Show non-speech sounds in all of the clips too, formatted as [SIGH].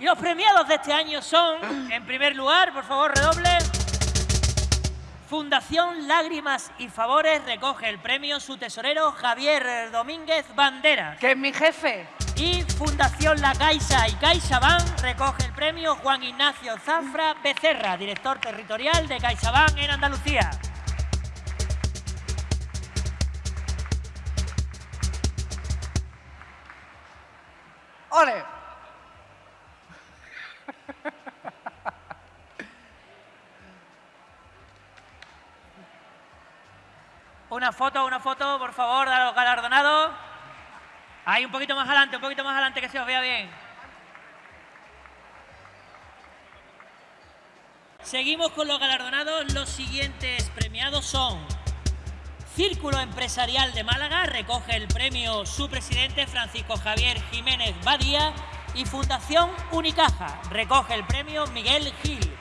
Y los premiados de este año son, en primer lugar, por favor, redoble. Fundación Lágrimas y Favores recoge el premio su tesorero Javier Domínguez Banderas. Que es mi jefe. Y Fundación La Caixa y CaixaBank recoge el premio Juan Ignacio Zafra Becerra, director territorial de CaixaBank en Andalucía. ¡Ole! Una foto, una foto, por favor, de los galardonados. Ahí, un poquito más adelante, un poquito más adelante, que se os vea bien. Seguimos con los galardonados. Los siguientes premiados son Círculo Empresarial de Málaga, recoge el premio su presidente Francisco Javier Jiménez Badía y Fundación Unicaja, recoge el premio Miguel Gil,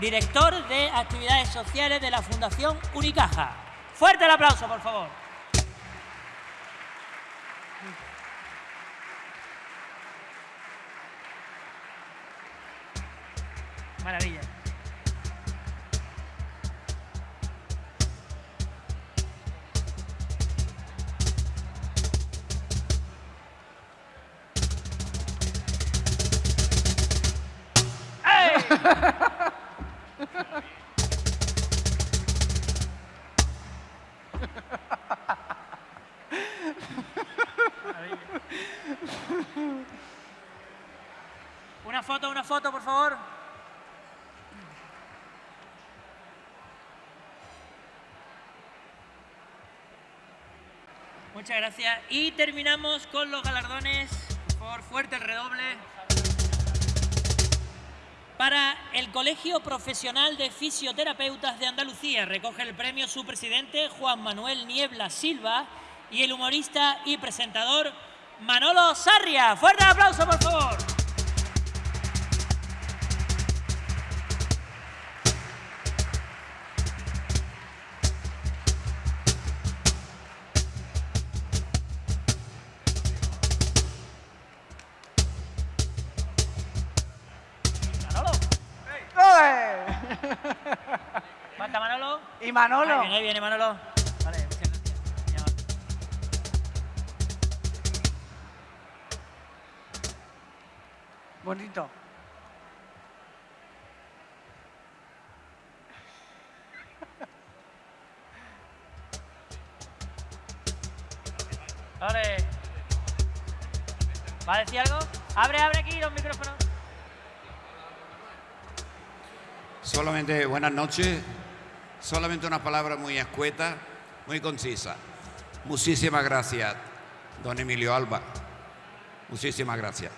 director de actividades sociales de la Fundación Unicaja. Fuerte el aplauso, por favor. Maravilla. [LAUGHS] ¡Ey! Foto, una foto, por favor. Muchas gracias. Y terminamos con los galardones. Por fuerte el redoble. Para el Colegio Profesional de Fisioterapeutas de Andalucía recoge el premio su presidente Juan Manuel Niebla Silva y el humorista y presentador Manolo Sarria. Fuerte aplauso, por favor. Falta Manolo. Y Manolo. Ahí viene, ahí viene Manolo. Vale, muchas gracias. Bonito. Vale. ¿Va a decir algo? Abre, abre aquí los micrófonos. Solamente buenas noches. Solamente una palabra muy escueta, muy concisa. Muchísimas gracias, don Emilio Alba. Muchísimas gracias.